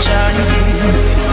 trái tim